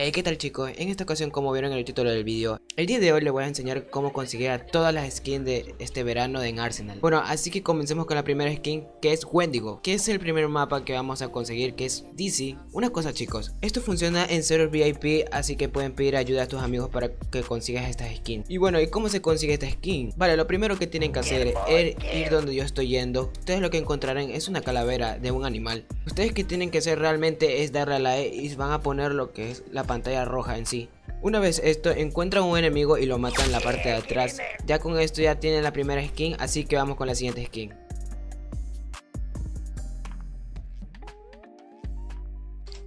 Hey, ¿qué tal chicos? En esta ocasión como vieron en el título del vídeo, el día de hoy les voy a enseñar cómo conseguir a todas las skins de este verano en Arsenal. Bueno, así que comencemos con la primera skin que es Wendigo, que es el primer mapa que vamos a conseguir que es DC. Una cosa chicos, esto funciona en server VIP así que pueden pedir ayuda a tus amigos para que consigas esta skin. Y bueno, ¿y cómo se consigue esta skin? Vale, lo primero que tienen que hacer es ir donde yo estoy yendo. Ustedes lo que encontrarán es una calavera de un animal. Ustedes que tienen que hacer realmente es darle a la E y van a poner lo que es la pantalla roja en sí. Una vez esto, encuentran un enemigo y lo matan en la parte de atrás. Ya con esto ya tienen la primera skin, así que vamos con la siguiente skin.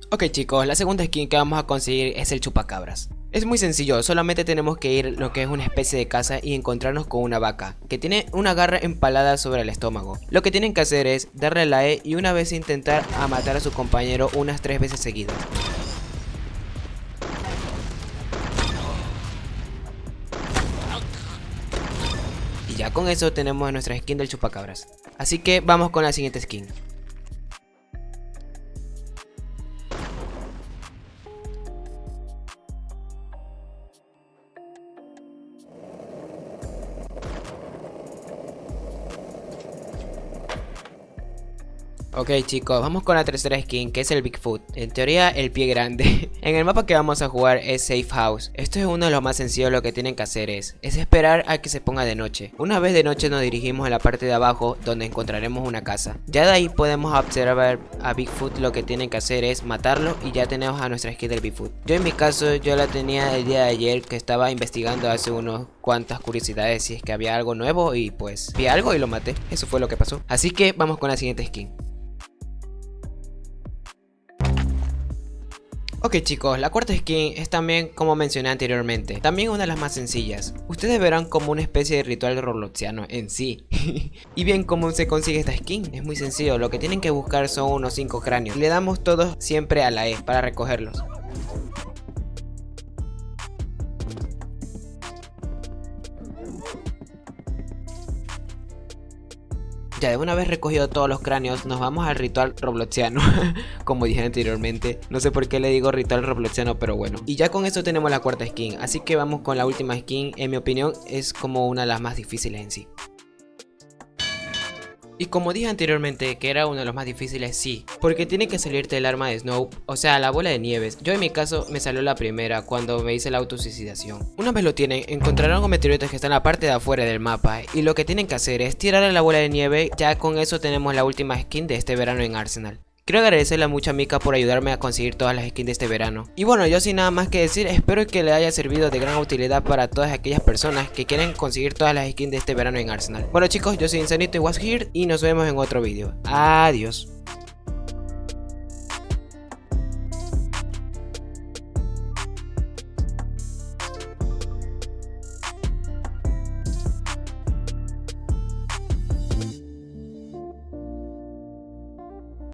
Ok chicos, la segunda skin que vamos a conseguir es el chupacabras. Es muy sencillo, solamente tenemos que ir lo que es una especie de casa y encontrarnos con una vaca, que tiene una garra empalada sobre el estómago. Lo que tienen que hacer es darle la E y una vez intentar a matar a su compañero unas tres veces seguidas. Y ya con eso tenemos nuestra skin del chupacabras. Así que vamos con la siguiente skin. Ok chicos, vamos con la tercera skin que es el Bigfoot, en teoría el pie grande. en el mapa que vamos a jugar es Safe House, esto es uno de los más sencillos, lo que tienen que hacer es, es esperar a que se ponga de noche. Una vez de noche nos dirigimos a la parte de abajo donde encontraremos una casa. Ya de ahí podemos observar a Bigfoot, lo que tienen que hacer es matarlo y ya tenemos a nuestra skin del Bigfoot. Yo en mi caso yo la tenía el día de ayer que estaba investigando hace unos cuantas curiosidades si es que había algo nuevo y pues vi algo y lo maté, eso fue lo que pasó. Así que vamos con la siguiente skin. Ok chicos, la cuarta skin es también como mencioné anteriormente, también una de las más sencillas. Ustedes verán como una especie de ritual robloxiano en sí. y bien, ¿cómo se consigue esta skin? Es muy sencillo, lo que tienen que buscar son unos 5 cráneos. Le damos todos siempre a la E para recogerlos. Ya de una vez recogido todos los cráneos, nos vamos al ritual robloxiano, como dije anteriormente. No sé por qué le digo ritual robloxiano, pero bueno. Y ya con eso tenemos la cuarta skin, así que vamos con la última skin. En mi opinión, es como una de las más difíciles en sí. Y como dije anteriormente que era uno de los más difíciles, sí, porque tiene que salirte el arma de Snow, o sea, la bola de nieves. Yo en mi caso me salió la primera cuando me hice la autosuicidación. Una vez lo tienen, encontrarán un meteoritos que está en la parte de afuera del mapa y lo que tienen que hacer es tirarle la bola de nieve, ya con eso tenemos la última skin de este verano en Arsenal. Quiero agradecerle a mucha Mika por ayudarme a conseguir todas las skins de este verano. Y bueno, yo sin nada más que decir, espero que le haya servido de gran utilidad para todas aquellas personas que quieren conseguir todas las skins de este verano en Arsenal. Bueno chicos, yo soy Insanito y Was Here y nos vemos en otro vídeo. Adiós.